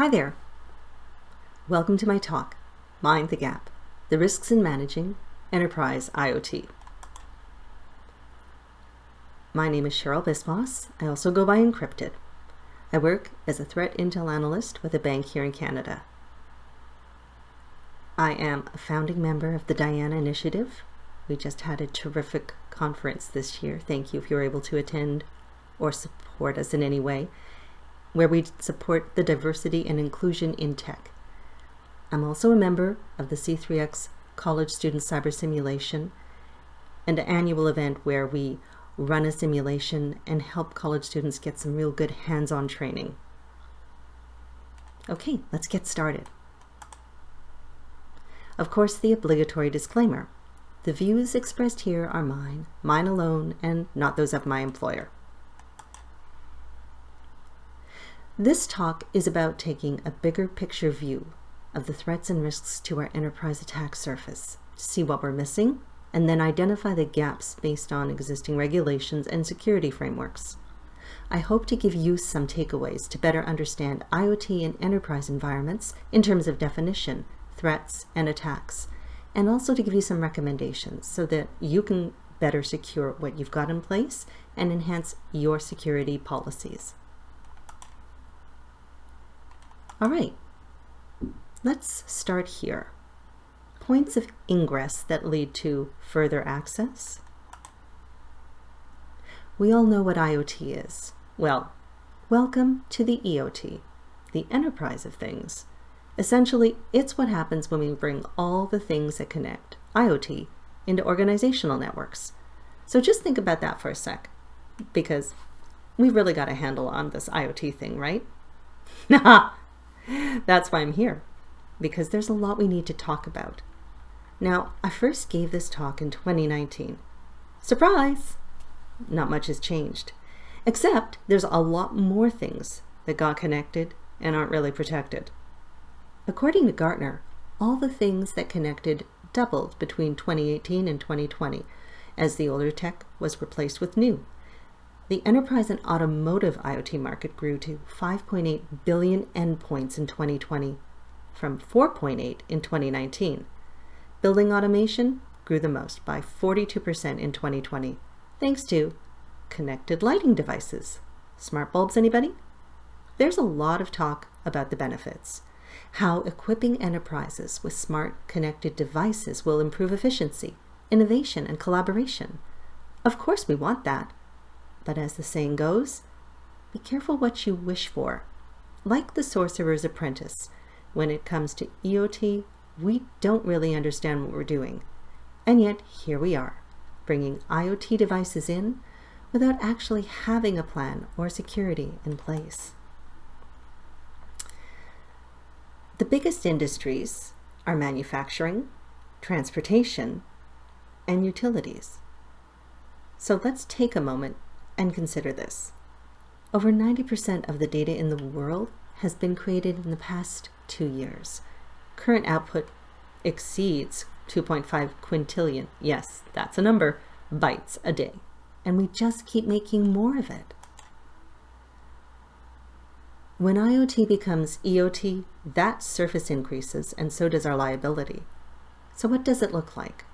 Hi there. Welcome to my talk, Mind the Gap, the risks in managing enterprise IoT. My name is Cheryl Biswas. I also go by Encrypted. I work as a threat intel analyst with a bank here in Canada. I am a founding member of the Diana Initiative. We just had a terrific conference this year. Thank you if you were able to attend or support us in any way where we support the diversity and inclusion in tech. I'm also a member of the C3X College Student Cyber Simulation, an annual event where we run a simulation and help college students get some real good hands-on training. Okay, let's get started. Of course, the obligatory disclaimer. The views expressed here are mine, mine alone, and not those of my employer. This talk is about taking a bigger picture view of the threats and risks to our enterprise attack surface see what we're missing and then identify the gaps based on existing regulations and security frameworks. I hope to give you some takeaways to better understand IoT and enterprise environments in terms of definition, threats, and attacks, and also to give you some recommendations so that you can better secure what you've got in place and enhance your security policies. All right, let's start here. Points of ingress that lead to further access. We all know what IoT is. Well, welcome to the EOT, the enterprise of things. Essentially, it's what happens when we bring all the things that connect IoT into organizational networks. So just think about that for a sec, because we've really got a handle on this IoT thing, right? Nah, That's why I'm here, because there's a lot we need to talk about. Now, I first gave this talk in 2019. Surprise! Not much has changed, except there's a lot more things that got connected and aren't really protected. According to Gartner, all the things that connected doubled between 2018 and 2020 as the older tech was replaced with new. The enterprise and automotive IoT market grew to 5.8 billion endpoints in 2020 from 4.8 in 2019. Building automation grew the most by 42% in 2020 thanks to connected lighting devices. Smart bulbs, anybody? There's a lot of talk about the benefits. How equipping enterprises with smart connected devices will improve efficiency, innovation, and collaboration. Of course we want that. But as the saying goes, be careful what you wish for. Like the sorcerer's apprentice, when it comes to EOT, we don't really understand what we're doing. And yet here we are, bringing IoT devices in without actually having a plan or security in place. The biggest industries are manufacturing, transportation, and utilities. So let's take a moment and consider this. Over 90% of the data in the world has been created in the past two years. Current output exceeds 2.5 quintillion, yes, that's a number, bytes a day. And we just keep making more of it. When IoT becomes EOT, that surface increases and so does our liability. So what does it look like?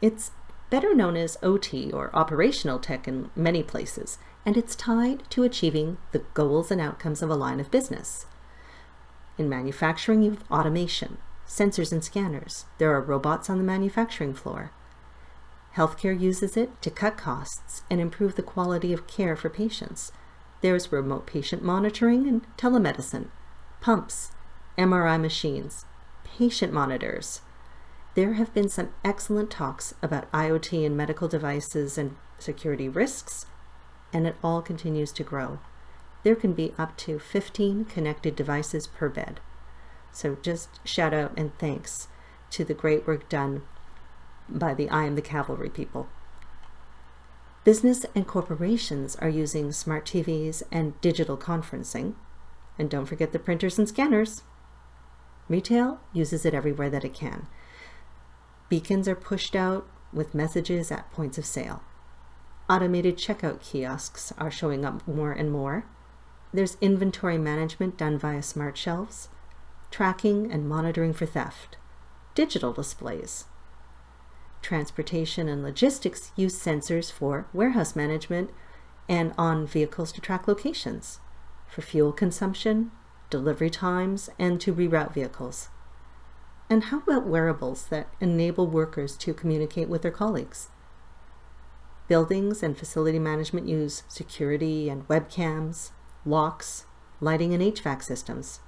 It's better known as OT or operational tech in many places, and it's tied to achieving the goals and outcomes of a line of business. In manufacturing, you have automation, sensors and scanners. There are robots on the manufacturing floor. Healthcare uses it to cut costs and improve the quality of care for patients. There's remote patient monitoring and telemedicine, pumps, MRI machines, patient monitors, there have been some excellent talks about IoT and medical devices and security risks, and it all continues to grow. There can be up to 15 connected devices per bed. So just shout out and thanks to the great work done by the I Am the Cavalry people. Business and corporations are using smart TVs and digital conferencing. And don't forget the printers and scanners. Retail uses it everywhere that it can. Beacons are pushed out with messages at points of sale. Automated checkout kiosks are showing up more and more. There's inventory management done via smart shelves, tracking and monitoring for theft, digital displays. Transportation and logistics use sensors for warehouse management and on vehicles to track locations, for fuel consumption, delivery times, and to reroute vehicles. And how about wearables that enable workers to communicate with their colleagues? Buildings and facility management use security and webcams, locks, lighting and HVAC systems.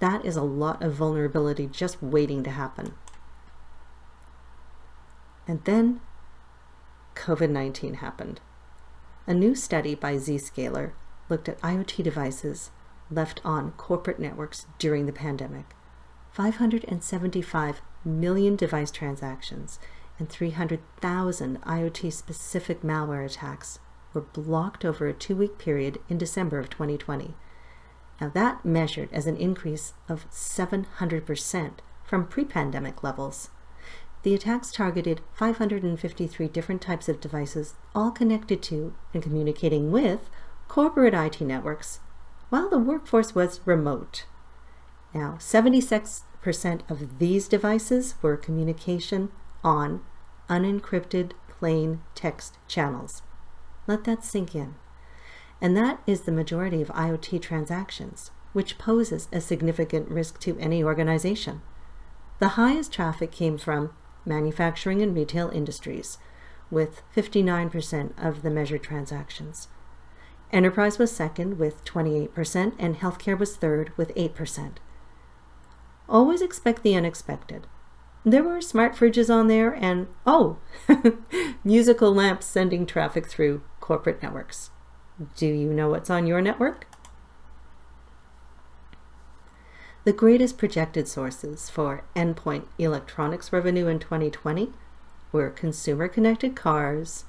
That is a lot of vulnerability just waiting to happen. And then COVID-19 happened. A new study by Zscaler looked at IoT devices left on corporate networks during the pandemic. 575 million device transactions and 300,000 IoT-specific malware attacks were blocked over a two-week period in December of 2020. Now that measured as an increase of 700% from pre-pandemic levels. The attacks targeted 553 different types of devices, all connected to and communicating with corporate IT networks, while the workforce was remote. Now, 76% of these devices were communication on unencrypted plain text channels. Let that sink in. And that is the majority of IoT transactions, which poses a significant risk to any organization. The highest traffic came from manufacturing and retail industries, with 59% of the measured transactions. Enterprise was second with 28%, and healthcare was third with 8%. Always expect the unexpected. There were smart fridges on there and, oh, musical lamps sending traffic through corporate networks. Do you know what's on your network? The greatest projected sources for endpoint electronics revenue in 2020 were consumer connected cars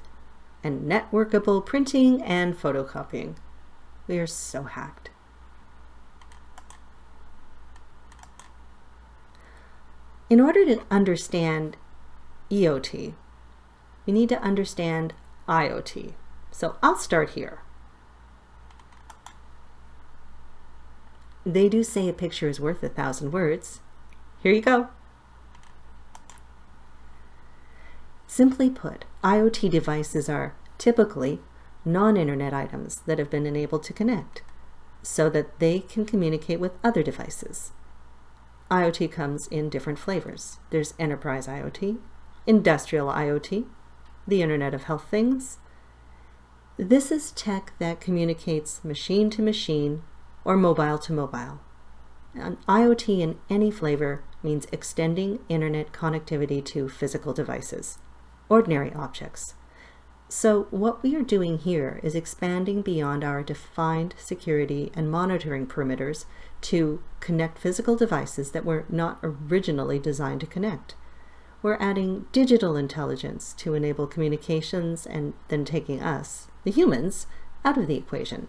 and networkable printing and photocopying. We are so hacked. In order to understand EOT, we need to understand IoT. So I'll start here. They do say a picture is worth a thousand words. Here you go. Simply put, IoT devices are typically non-internet items that have been enabled to connect so that they can communicate with other devices. IoT comes in different flavors. There's enterprise IoT, industrial IoT, the Internet of Health Things. This is tech that communicates machine to machine or mobile to mobile. An IoT in any flavor means extending internet connectivity to physical devices, ordinary objects. So what we are doing here is expanding beyond our defined security and monitoring perimeters to connect physical devices that were not originally designed to connect. We're adding digital intelligence to enable communications and then taking us, the humans, out of the equation.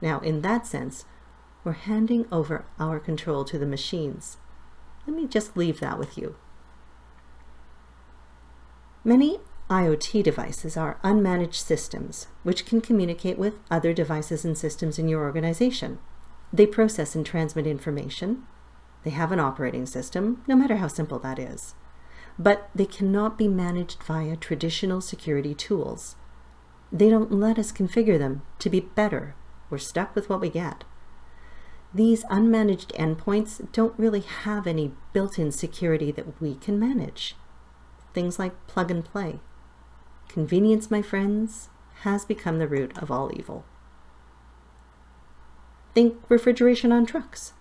Now, in that sense, we're handing over our control to the machines. Let me just leave that with you. Many IoT devices are unmanaged systems, which can communicate with other devices and systems in your organization. They process and transmit information. They have an operating system, no matter how simple that is. But they cannot be managed via traditional security tools. They don't let us configure them to be better. We're stuck with what we get. These unmanaged endpoints don't really have any built-in security that we can manage. Things like plug and play. Convenience, my friends, has become the root of all evil. Think refrigeration on trucks.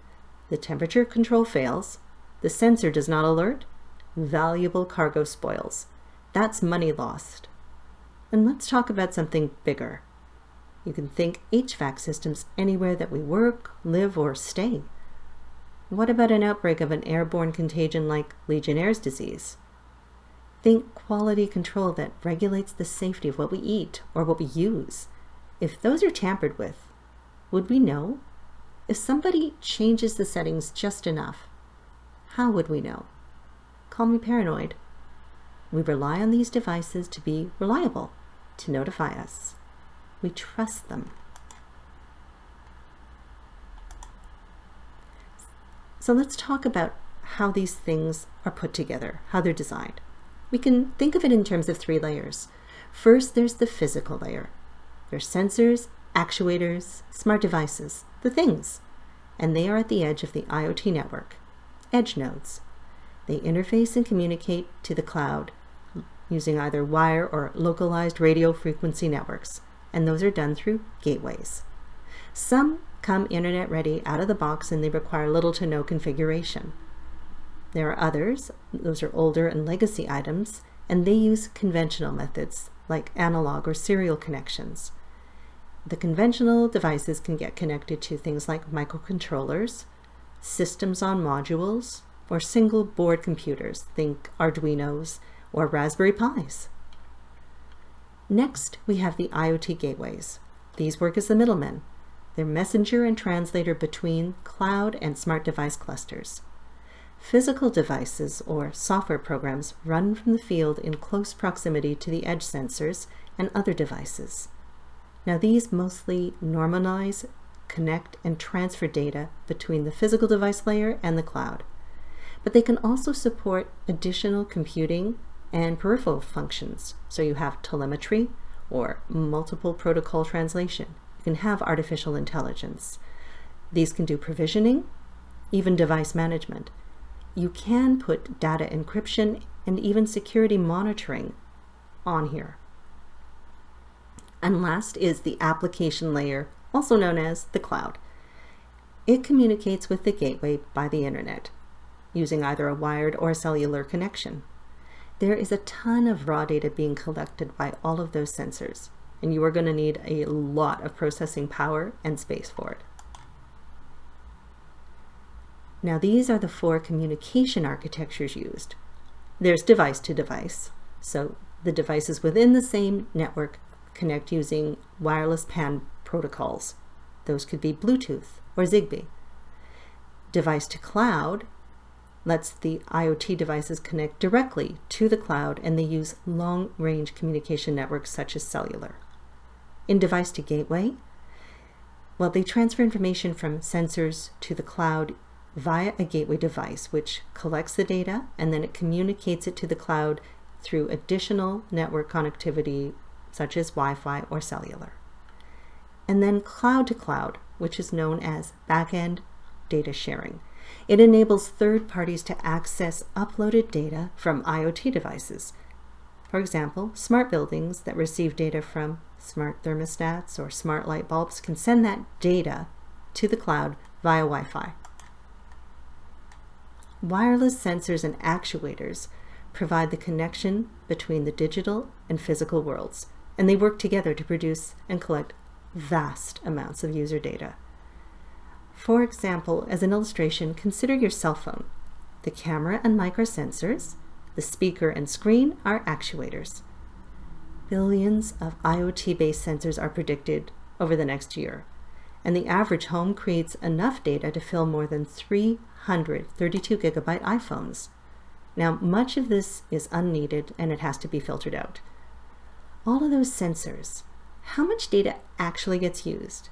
The temperature control fails, the sensor does not alert, valuable cargo spoils. That's money lost. And let's talk about something bigger. You can think HVAC systems anywhere that we work, live, or stay. What about an outbreak of an airborne contagion like Legionnaire's disease? Think quality control that regulates the safety of what we eat or what we use. If those are tampered with, would we know? If somebody changes the settings just enough, how would we know? Call me paranoid. We rely on these devices to be reliable, to notify us. We trust them. So let's talk about how these things are put together, how they're designed. We can think of it in terms of three layers. First, there's the physical layer. There's sensors, actuators, smart devices, the things, and they are at the edge of the IoT network, edge nodes. They interface and communicate to the cloud using either wire or localized radio frequency networks, and those are done through gateways. Some come internet ready out of the box and they require little to no configuration. There are others, those are older and legacy items, and they use conventional methods like analog or serial connections. The conventional devices can get connected to things like microcontrollers, systems on modules, or single board computers, think Arduinos or Raspberry Pis. Next, we have the IoT gateways. These work as the middlemen. They're messenger and translator between cloud and smart device clusters. Physical devices or software programs run from the field in close proximity to the edge sensors and other devices. Now these mostly normalize, connect, and transfer data between the physical device layer and the cloud. But they can also support additional computing and peripheral functions. So you have telemetry or multiple protocol translation. You can have artificial intelligence. These can do provisioning, even device management. You can put data encryption and even security monitoring on here. And last is the application layer, also known as the cloud. It communicates with the gateway by the internet, using either a wired or a cellular connection. There is a ton of raw data being collected by all of those sensors, and you are going to need a lot of processing power and space for it. Now these are the four communication architectures used. There's device to device, so the devices within the same network connect using wireless PAN protocols. Those could be Bluetooth or Zigbee. Device to cloud lets the IoT devices connect directly to the cloud and they use long-range communication networks such as cellular. In device to gateway, well, they transfer information from sensors to the cloud via a gateway device, which collects the data and then it communicates it to the cloud through additional network connectivity such as Wi-Fi or cellular. And then cloud to cloud, which is known as backend data sharing. It enables third parties to access uploaded data from IoT devices. For example, smart buildings that receive data from smart thermostats or smart light bulbs can send that data to the cloud via Wi-Fi. Wireless sensors and actuators provide the connection between the digital and physical worlds, and they work together to produce and collect vast amounts of user data. For example, as an illustration, consider your cell phone. The camera and mic are sensors, the speaker and screen are actuators. Billions of IoT-based sensors are predicted over the next year, and the average home creates enough data to fill more than 332 gigabyte iPhones. Now, much of this is unneeded and it has to be filtered out all of those sensors, how much data actually gets used?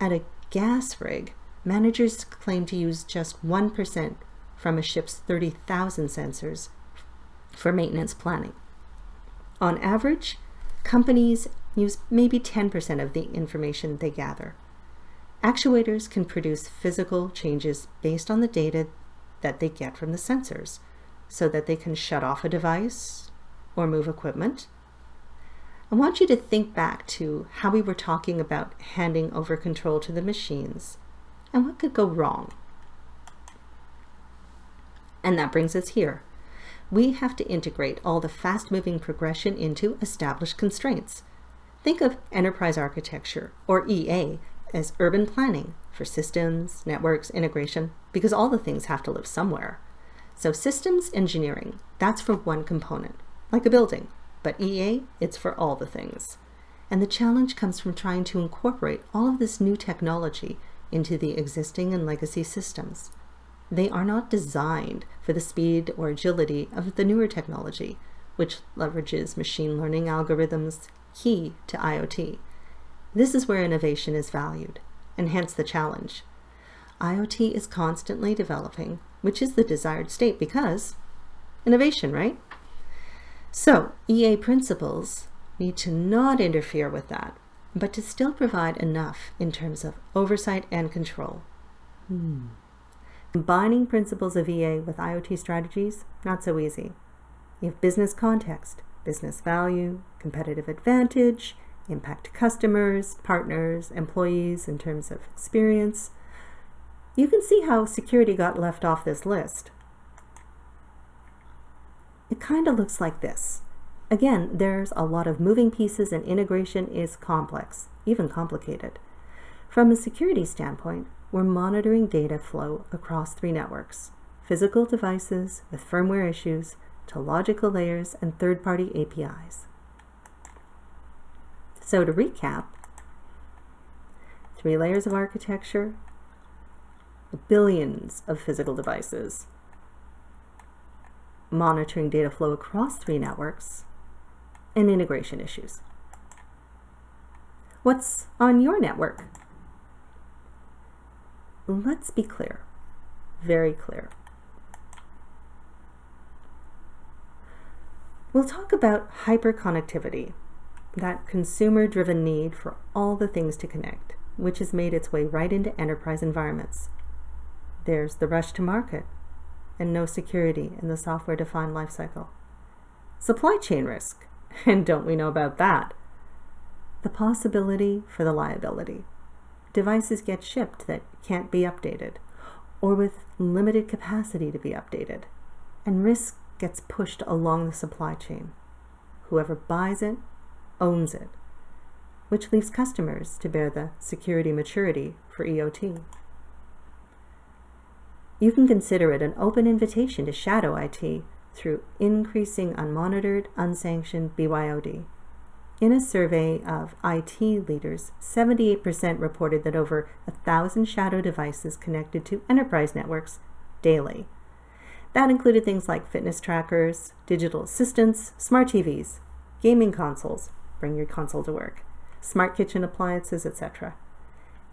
At a gas rig, managers claim to use just 1% from a ship's 30,000 sensors for maintenance planning. On average, companies use maybe 10% of the information they gather. Actuators can produce physical changes based on the data that they get from the sensors so that they can shut off a device or move equipment I want you to think back to how we were talking about handing over control to the machines and what could go wrong. And that brings us here. We have to integrate all the fast-moving progression into established constraints. Think of enterprise architecture, or EA, as urban planning for systems, networks, integration, because all the things have to live somewhere. So systems engineering, that's for one component, like a building but EA, it's for all the things. And the challenge comes from trying to incorporate all of this new technology into the existing and legacy systems. They are not designed for the speed or agility of the newer technology, which leverages machine learning algorithms key to IoT. This is where innovation is valued, and hence the challenge. IoT is constantly developing, which is the desired state because innovation, right? So EA principles need to not interfere with that, but to still provide enough in terms of oversight and control. Hmm. Combining principles of EA with IoT strategies, not so easy. You have business context, business value, competitive advantage, impact customers, partners, employees in terms of experience. You can see how security got left off this list. It kind of looks like this. Again, there's a lot of moving pieces and integration is complex, even complicated. From a security standpoint, we're monitoring data flow across three networks, physical devices with firmware issues to logical layers and third-party APIs. So to recap, three layers of architecture, billions of physical devices, monitoring data flow across three networks, and integration issues. What's on your network? Let's be clear, very clear. We'll talk about hyperconnectivity, that consumer-driven need for all the things to connect, which has made its way right into enterprise environments. There's the rush to market and no security in the software-defined lifecycle. Supply chain risk, and don't we know about that? The possibility for the liability. Devices get shipped that can't be updated, or with limited capacity to be updated, and risk gets pushed along the supply chain. Whoever buys it owns it, which leaves customers to bear the security maturity for EOT. You can consider it an open invitation to shadow IT through increasing unmonitored, unsanctioned BYOD. In a survey of IT leaders, 78% reported that over a thousand shadow devices connected to enterprise networks daily. That included things like fitness trackers, digital assistants, smart TVs, gaming consoles, bring your console to work, smart kitchen appliances, etc.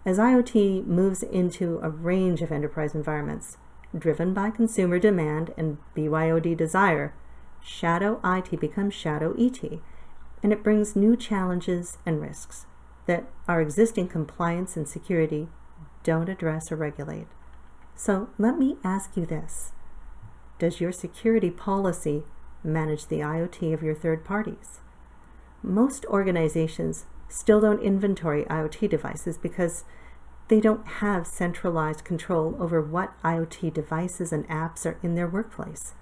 As IoT moves into a range of enterprise environments, driven by consumer demand and BYOD desire, shadow IT becomes shadow ET, and it brings new challenges and risks that our existing compliance and security don't address or regulate. So let me ask you this. Does your security policy manage the IoT of your third parties? Most organizations still don't inventory IoT devices because they don't have centralized control over what IoT devices and apps are in their workplace.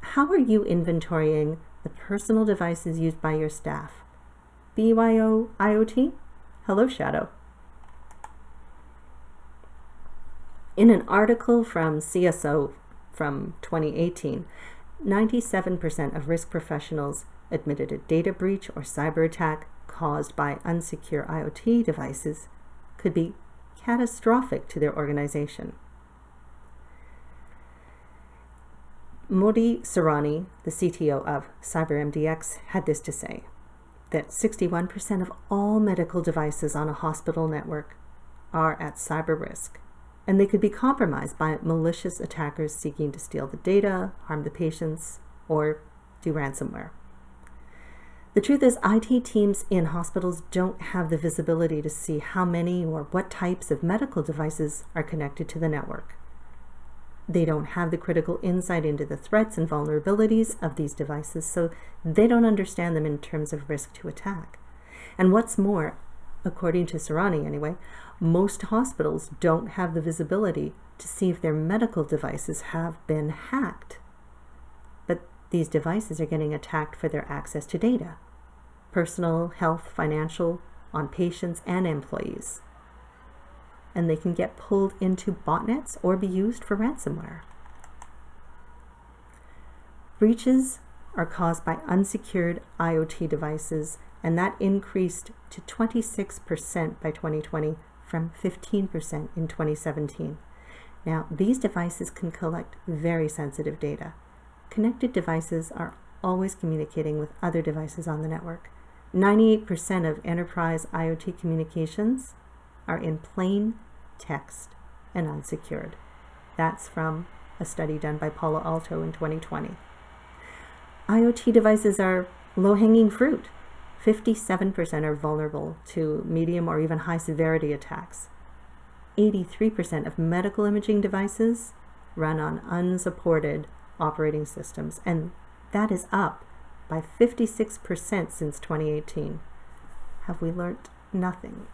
How are you inventorying the personal devices used by your staff? BYO IoT? Hello, Shadow. In an article from CSO from 2018, 97% of risk professionals admitted a data breach or cyber attack caused by unsecure IoT devices could be catastrophic to their organization. Modi Sarani, the CTO of CyberMDX, had this to say, that 61% of all medical devices on a hospital network are at cyber risk, and they could be compromised by malicious attackers seeking to steal the data, harm the patients, or do ransomware. The truth is IT teams in hospitals don't have the visibility to see how many or what types of medical devices are connected to the network. They don't have the critical insight into the threats and vulnerabilities of these devices, so they don't understand them in terms of risk to attack. And what's more, according to Sarani anyway, most hospitals don't have the visibility to see if their medical devices have been hacked. These devices are getting attacked for their access to data, personal, health, financial, on patients and employees. And they can get pulled into botnets or be used for ransomware. Breaches are caused by unsecured IoT devices, and that increased to 26% by 2020 from 15% in 2017. Now, these devices can collect very sensitive data. Connected devices are always communicating with other devices on the network. 98% of enterprise IoT communications are in plain text. and unsecured. That's from a study done by Palo Alto in 2020. IoT devices are low hanging fruit. 57% are vulnerable to medium or even high severity attacks. 83% of medical imaging devices run on unsupported operating systems, and that is up by 56% since 2018. Have we learnt nothing?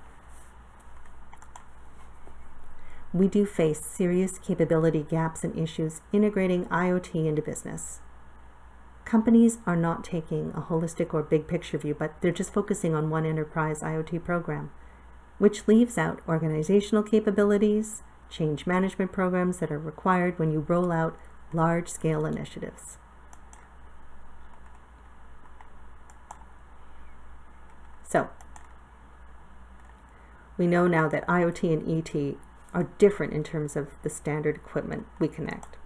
We do face serious capability gaps and issues integrating IoT into business. Companies are not taking a holistic or big picture view, but they're just focusing on one enterprise IoT program, which leaves out organizational capabilities, change management programs that are required when you roll out large scale initiatives. So, we know now that IoT and ET are different in terms of the standard equipment we connect.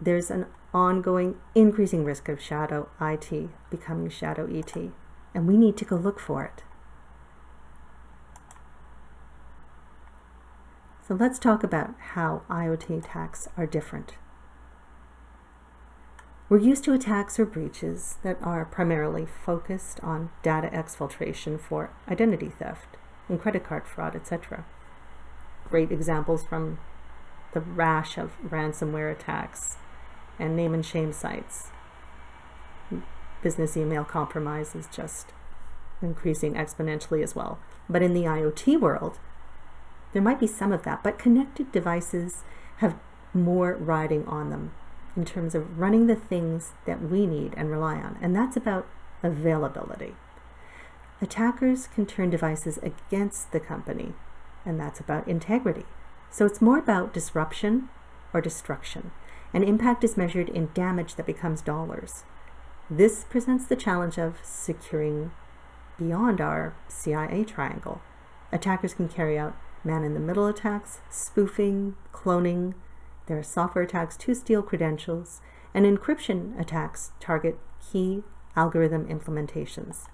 There's an ongoing increasing risk of shadow IT becoming shadow ET, and we need to go look for it. So let's talk about how IoT attacks are different. We're used to attacks or breaches that are primarily focused on data exfiltration for identity theft and credit card fraud, etc. Great examples from the rash of ransomware attacks and name and shame sites. Business email compromise is just increasing exponentially as well. But in the IoT world, there might be some of that, but connected devices have more riding on them in terms of running the things that we need and rely on, and that's about availability. Attackers can turn devices against the company, and that's about integrity. So it's more about disruption or destruction, and impact is measured in damage that becomes dollars. This presents the challenge of securing beyond our CIA triangle. Attackers can carry out man-in-the-middle attacks, spoofing, cloning. There are software attacks to steal credentials, and encryption attacks target key algorithm implementations.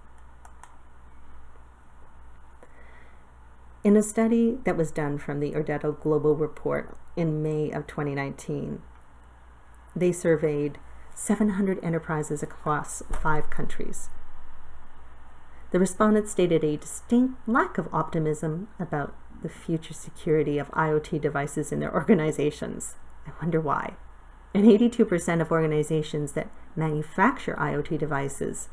In a study that was done from the Irdeto Global Report in May of 2019, they surveyed 700 enterprises across five countries. The respondents stated a distinct lack of optimism about the future security of IoT devices in their organizations. I wonder why. And 82% of organizations that manufacture IoT devices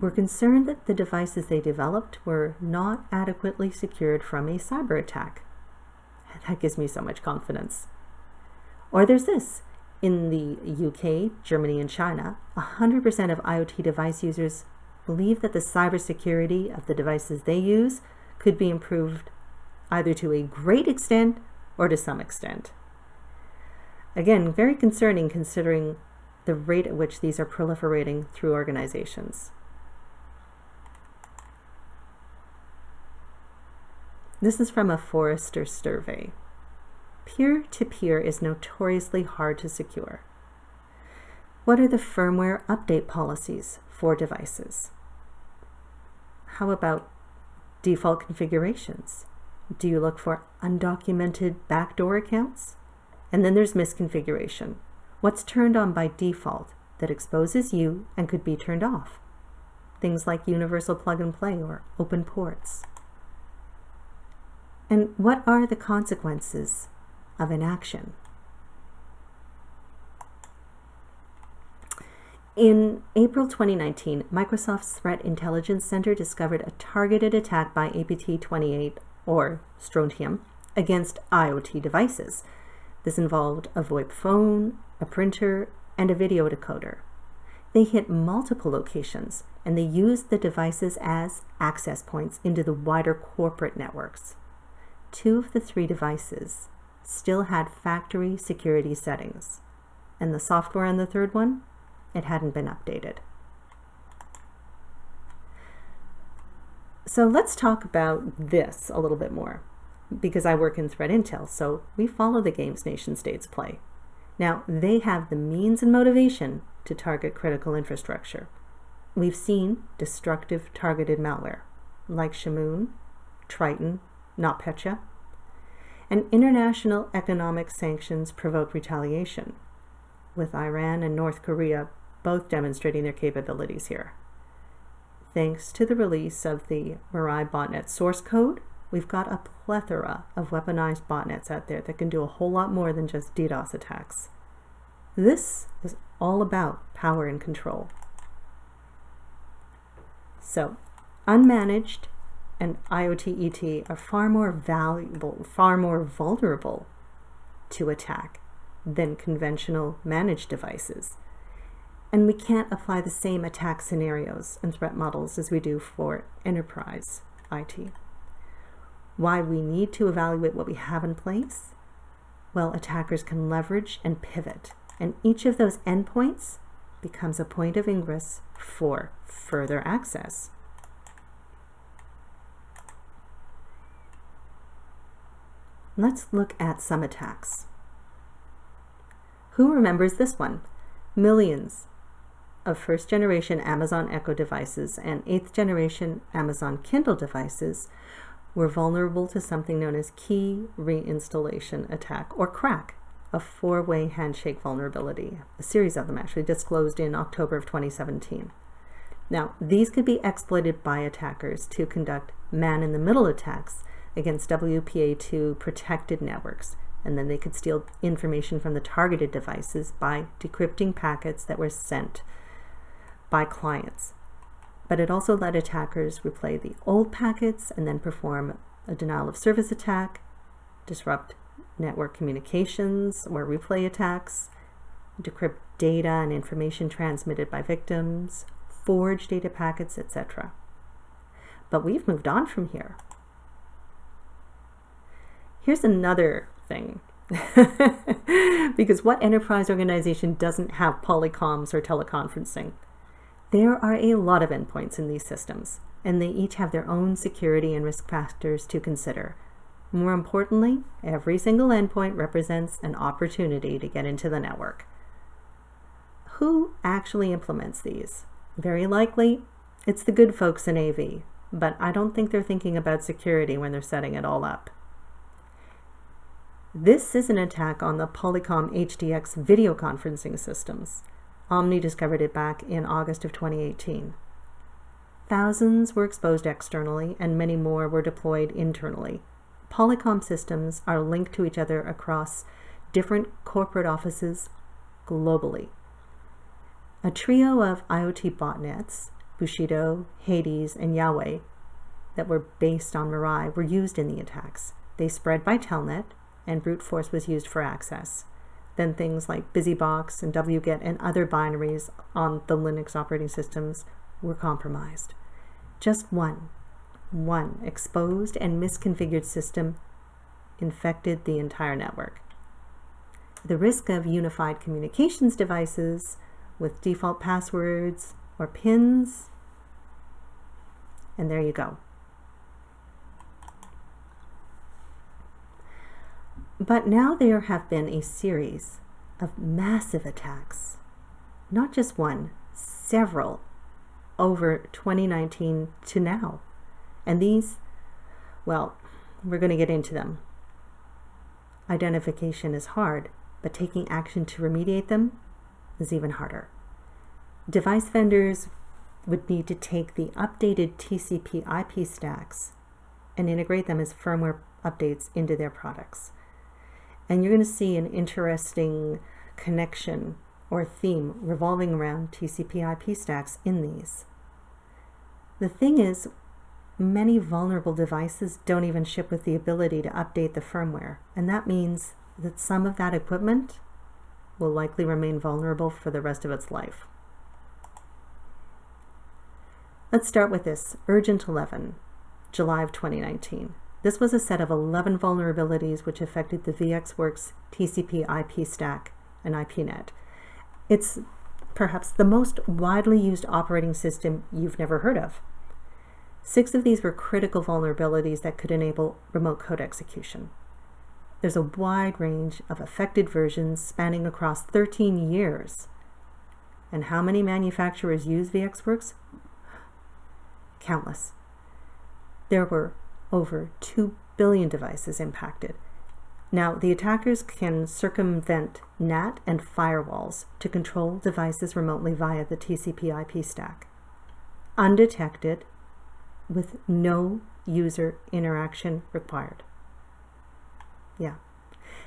were concerned that the devices they developed were not adequately secured from a cyber attack. That gives me so much confidence. Or there's this. In the UK, Germany, and China, 100% of IoT device users believe that the cybersecurity of the devices they use could be improved either to a great extent or to some extent. Again, very concerning considering the rate at which these are proliferating through organizations. This is from a Forrester survey. Peer-to-peer -peer is notoriously hard to secure. What are the firmware update policies for devices? How about default configurations? Do you look for undocumented backdoor accounts? And then there's misconfiguration. What's turned on by default that exposes you and could be turned off? Things like universal plug and play or open ports. And what are the consequences of inaction? In April 2019, Microsoft's Threat Intelligence Center discovered a targeted attack by APT28 or strontium, against IoT devices. This involved a VoIP phone, a printer, and a video decoder. They hit multiple locations, and they used the devices as access points into the wider corporate networks. Two of the three devices still had factory security settings, and the software on the third one, it hadn't been updated. So let's talk about this a little bit more because I work in threat intel, so we follow the games nation states play. Now, they have the means and motivation to target critical infrastructure. We've seen destructive targeted malware like Shamoon, Triton, NotPetya. And international economic sanctions provoke retaliation, with Iran and North Korea both demonstrating their capabilities here. Thanks to the release of the Mirai botnet source code, we've got a plethora of weaponized botnets out there that can do a whole lot more than just DDoS attacks. This is all about power and control. So, unmanaged and IoT ET are far more valuable, far more vulnerable to attack than conventional managed devices. And we can't apply the same attack scenarios and threat models as we do for enterprise IT. Why we need to evaluate what we have in place? Well, attackers can leverage and pivot, and each of those endpoints becomes a point of ingress for further access. Let's look at some attacks. Who remembers this one? Millions of first generation Amazon Echo devices and eighth generation Amazon Kindle devices were vulnerable to something known as key reinstallation attack or KRACK, a four-way handshake vulnerability. A series of them actually disclosed in October of 2017. Now, these could be exploited by attackers to conduct man-in-the-middle attacks against WPA2 protected networks. And then they could steal information from the targeted devices by decrypting packets that were sent by clients. But it also let attackers replay the old packets and then perform a denial of service attack, disrupt network communications or replay attacks, decrypt data and information transmitted by victims, forge data packets, etc. But we've moved on from here. Here's another thing. because what enterprise organization doesn't have polycoms or teleconferencing? There are a lot of endpoints in these systems, and they each have their own security and risk factors to consider. More importantly, every single endpoint represents an opportunity to get into the network. Who actually implements these? Very likely, it's the good folks in AV, but I don't think they're thinking about security when they're setting it all up. This is an attack on the Polycom HDX video conferencing systems. Omni discovered it back in August of 2018. Thousands were exposed externally and many more were deployed internally. Polycom systems are linked to each other across different corporate offices globally. A trio of IoT botnets, Bushido, Hades, and Yahweh, that were based on Mirai were used in the attacks. They spread by Telnet, and brute force was used for access. Then things like BusyBox and wget and other binaries on the Linux operating systems were compromised. Just one, one exposed and misconfigured system infected the entire network. The risk of unified communications devices with default passwords or pins, and there you go. But now there have been a series of massive attacks, not just one, several, over 2019 to now. And these, well, we're going to get into them. Identification is hard, but taking action to remediate them is even harder. Device vendors would need to take the updated TCP IP stacks and integrate them as firmware updates into their products. And you're going to see an interesting connection or theme revolving around TCP IP stacks in these. The thing is, many vulnerable devices don't even ship with the ability to update the firmware, and that means that some of that equipment will likely remain vulnerable for the rest of its life. Let's start with this, Urgent 11, July of 2019. This was a set of 11 vulnerabilities which affected the VxWorks TCP IP stack and IPNet. It's perhaps the most widely used operating system you've never heard of. Six of these were critical vulnerabilities that could enable remote code execution. There's a wide range of affected versions spanning across 13 years. And how many manufacturers use VxWorks? Countless. There were over 2 billion devices impacted. Now, the attackers can circumvent NAT and firewalls to control devices remotely via the TCP IP stack, undetected with no user interaction required. Yeah.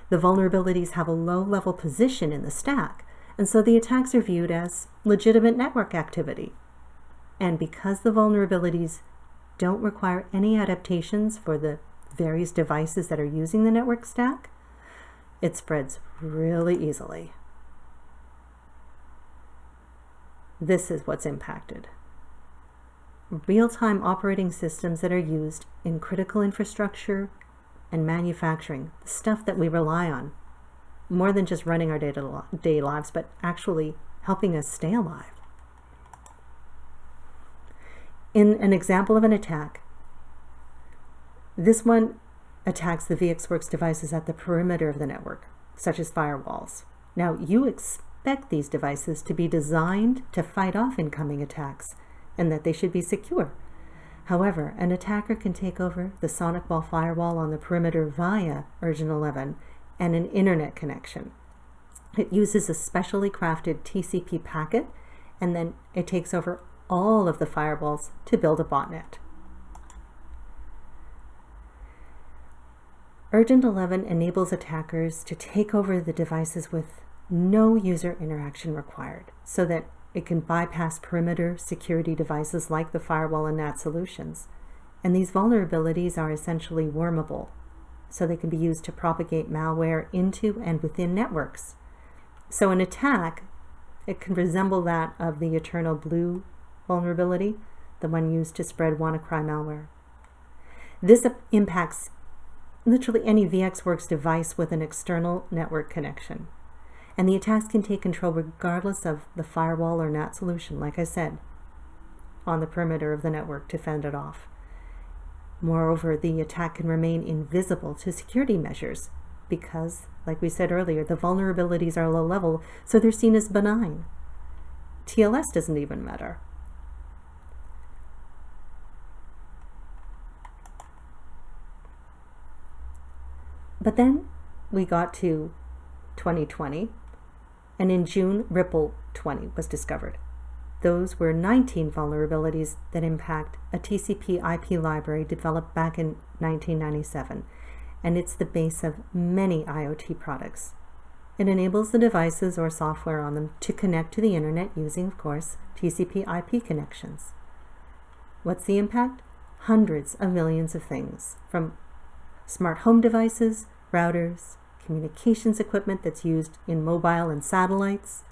The vulnerabilities have a low-level position in the stack, and so the attacks are viewed as legitimate network activity. And because the vulnerabilities don't require any adaptations for the various devices that are using the network stack, it spreads really easily. This is what's impacted. Real-time operating systems that are used in critical infrastructure and manufacturing, the stuff that we rely on, more than just running our day-to-day lives, but actually helping us stay alive. In an example of an attack, this one attacks the VxWorks devices at the perimeter of the network, such as firewalls. Now, you expect these devices to be designed to fight off incoming attacks and that they should be secure. However, an attacker can take over the SonicWall firewall on the perimeter via Urgent 11 and an internet connection. It uses a specially crafted TCP packet and then it takes over all of the firewalls to build a botnet. Urgent 11 enables attackers to take over the devices with no user interaction required so that it can bypass perimeter security devices like the firewall and NAT solutions. And these vulnerabilities are essentially wormable, so they can be used to propagate malware into and within networks. So an attack, it can resemble that of the Eternal Blue vulnerability, the one used to spread WannaCry malware. This impacts literally any VxWorks device with an external network connection. And the attacks can take control regardless of the firewall or NAT solution, like I said, on the perimeter of the network to fend it off. Moreover, the attack can remain invisible to security measures because, like we said earlier, the vulnerabilities are low level, so they're seen as benign. TLS doesn't even matter. But then we got to 2020, and in June, Ripple 20 was discovered. Those were 19 vulnerabilities that impact a TCP IP library developed back in 1997, and it's the base of many IoT products. It enables the devices or software on them to connect to the internet using, of course, TCP IP connections. What's the impact? Hundreds of millions of things, from smart home devices routers, communications equipment that's used in mobile and satellites,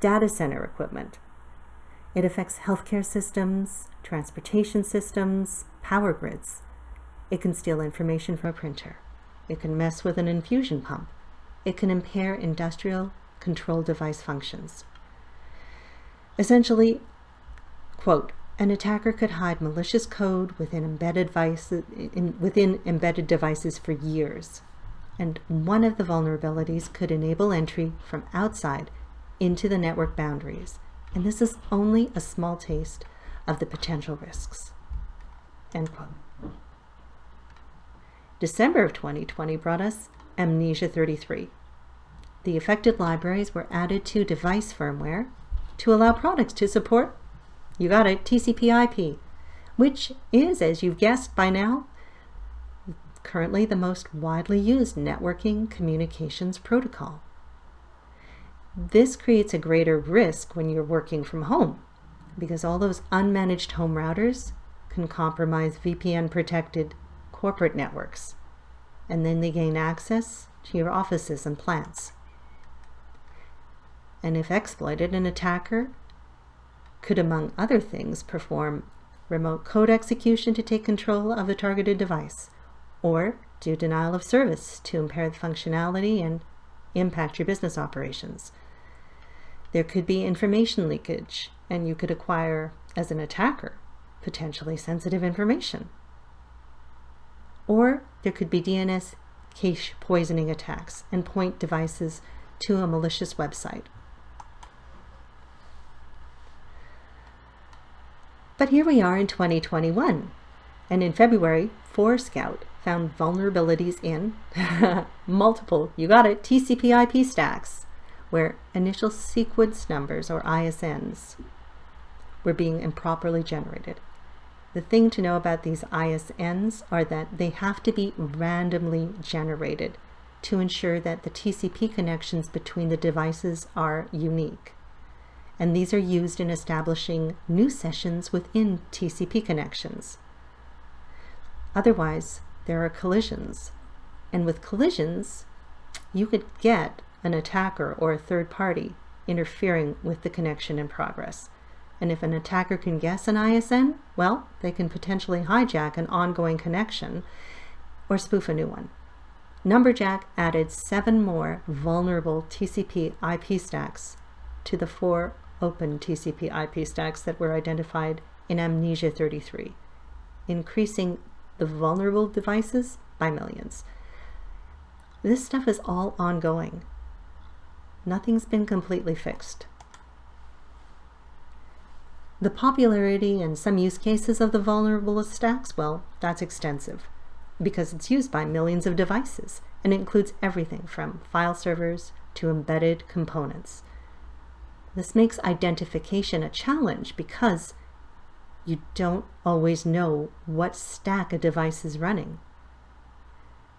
data center equipment. It affects healthcare systems, transportation systems, power grids. It can steal information from a printer. It can mess with an infusion pump. It can impair industrial control device functions. Essentially, quote, an attacker could hide malicious code within embedded, devices, in, within embedded devices for years, and one of the vulnerabilities could enable entry from outside into the network boundaries. And this is only a small taste of the potential risks. End quote. December of 2020 brought us Amnesia 33. The affected libraries were added to device firmware to allow products to support, you got it, TCP IP, which is, as you've guessed by now, currently the most widely used networking communications protocol. This creates a greater risk when you're working from home because all those unmanaged home routers can compromise VPN protected corporate networks and then they gain access to your offices and plants. And if exploited, an attacker could, among other things, perform remote code execution to take control of the targeted device or do denial of service to impair the functionality and impact your business operations. There could be information leakage, and you could acquire, as an attacker, potentially sensitive information. Or there could be DNS cache poisoning attacks and point devices to a malicious website. But here we are in 2021, and in February, Forescout found vulnerabilities in multiple, you got it, TCP IP stacks, where initial sequence numbers or ISNs were being improperly generated. The thing to know about these ISNs are that they have to be randomly generated to ensure that the TCP connections between the devices are unique. And these are used in establishing new sessions within TCP connections. Otherwise, there are collisions. And with collisions, you could get an attacker or a third party interfering with the connection in progress. And if an attacker can guess an ISN, well, they can potentially hijack an ongoing connection or spoof a new one. Numberjack added seven more vulnerable TCP IP stacks to the four open TCP IP stacks that were identified in Amnesia 33, increasing the vulnerable devices by millions. This stuff is all ongoing. Nothing's been completely fixed. The popularity and some use cases of the vulnerable stacks, well, that's extensive because it's used by millions of devices and includes everything from file servers to embedded components. This makes identification a challenge because you don't always know what stack a device is running.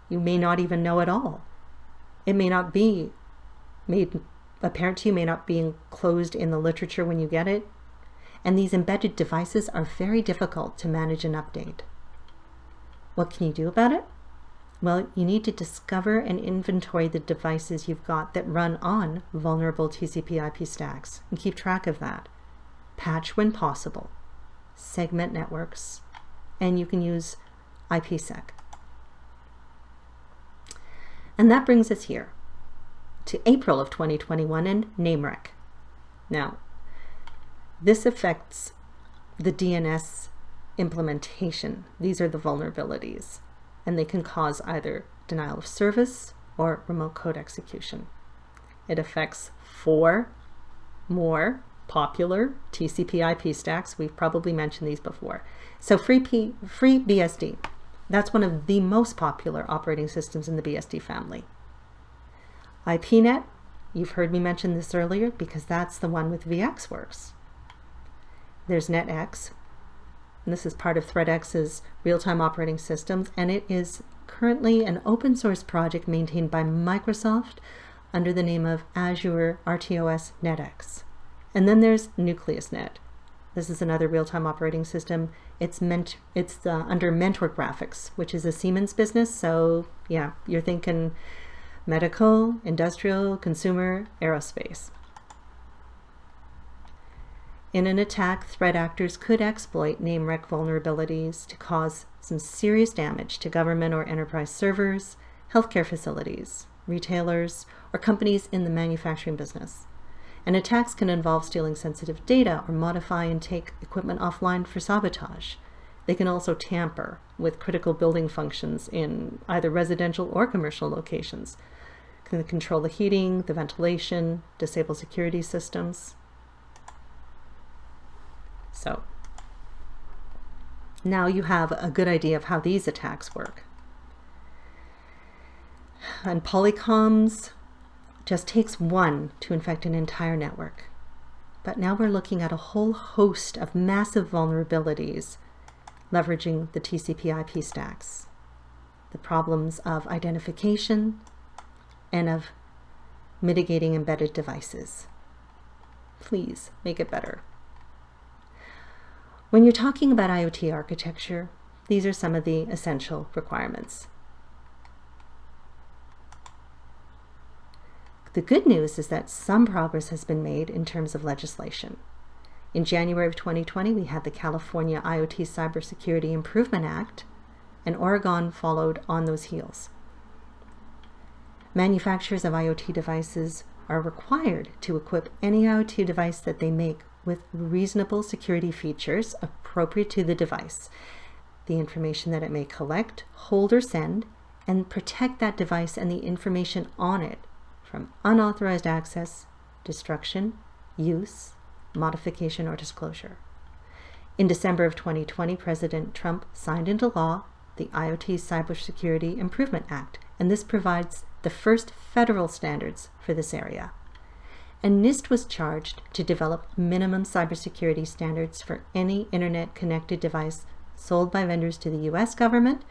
You may not even know at all. It may not be made apparent to you, may not be enclosed in the literature when you get it, and these embedded devices are very difficult to manage and update. What can you do about it? Well, you need to discover and inventory the devices you've got that run on vulnerable TCP IP stacks and keep track of that. Patch when possible, segment networks, and you can use IPsec. And that brings us here to April of 2021 and NAME:WRECK. Now, this affects the DNS implementation. These are the vulnerabilities, and they can cause either denial of service or remote code execution. It affects four more popular TCP IP stacks. We've probably mentioned these before. So free, P, free that's one of the most popular operating systems in the BSD family. IPNet, you've heard me mention this earlier because that's the one with VxWorks. There's NetX, and this is part of ThreadX's real-time operating systems, and it is currently an open source project maintained by Microsoft under the name of Azure RTOS NetX. And then there's NucleusNet. This is another real-time operating system. It's meant it's uh, under Mentor Graphics, which is a Siemens business. So yeah, you're thinking medical, industrial, consumer, aerospace. In an attack, threat actors could exploit NAME:WRECK vulnerabilities to cause some serious damage to government or enterprise servers, healthcare facilities, retailers, or companies in the manufacturing business. And attacks can involve stealing sensitive data or modify and take equipment offline for sabotage. They can also tamper with critical building functions in either residential or commercial locations. Can control the heating, the ventilation, disable security systems. So now you have a good idea of how these attacks work. And Polycoms just takes one to infect an entire network. But now we're looking at a whole host of massive vulnerabilities leveraging the TCP IP stacks. The problems of identification and of mitigating embedded devices. Please make it better. When you're talking about IoT architecture, these are some of the essential requirements. The good news is that some progress has been made in terms of legislation. In January of 2020, we had the California IoT Cybersecurity Improvement Act, and Oregon followed on those heels. Manufacturers of IoT devices are required to equip any IoT device that they make with reasonable security features appropriate to the device, the information that it may collect, hold, or send, and protect that device and the information on it from unauthorized access, destruction, use, modification, or disclosure. In December of 2020, President Trump signed into law the IoT Cybersecurity Improvement Act, and this provides the first federal standards for this area. And NIST was charged to develop minimum cybersecurity standards for any internet connected device sold by vendors to the US government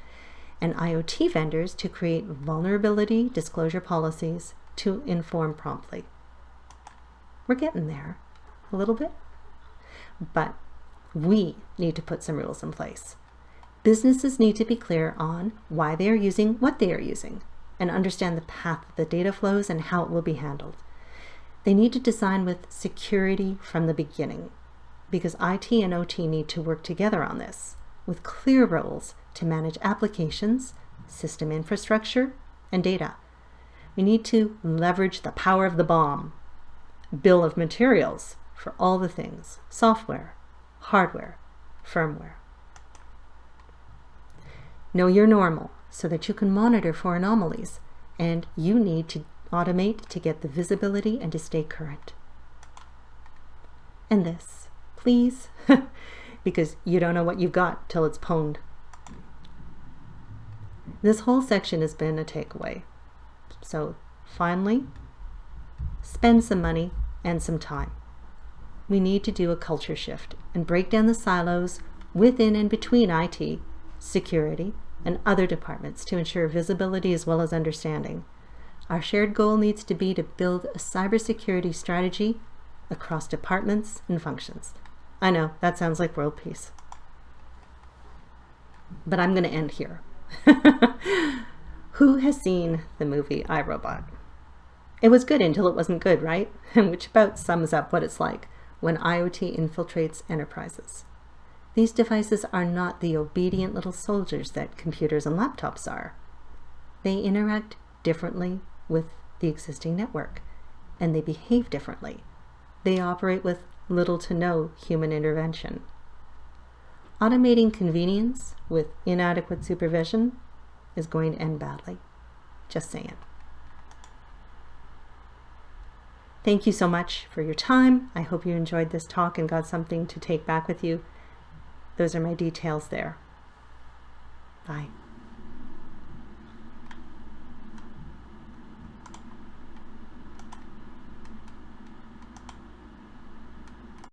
and IoT vendors to create vulnerability disclosure policies to inform promptly. We're getting there a little bit, but we need to put some rules in place. Businesses need to be clear on why they are using what they are using and understand the path the data flows and how it will be handled. They need to design with security from the beginning because IT and OT need to work together on this with clear roles to manage applications, system infrastructure, and data. We need to leverage the power of the BOM. bill of materials for all the things, software, hardware, firmware. Know your normal so that you can monitor for anomalies, and you need to automate to get the visibility and to stay current. And this, please, because you don't know what you've got till it's pwned. This whole section has been a takeaway. So finally, spend some money and some time. We need to do a culture shift and break down the silos within and between IT, security, and other departments to ensure visibility as well as understanding. Our shared goal needs to be to build a cybersecurity strategy across departments and functions. I know, that sounds like world peace. But I'm going to end here. Who has seen the movie I, Robot? It was good until it wasn't good, right? And Which about sums up what it's like when IoT infiltrates enterprises. These devices are not the obedient little soldiers that computers and laptops are. They interact differently with the existing network, and they behave differently. They operate with little to no human intervention. Automating convenience with inadequate supervision is going to end badly. Just saying. Thank you so much for your time. I hope you enjoyed this talk and got something to take back with you. Those are my details there. Bye.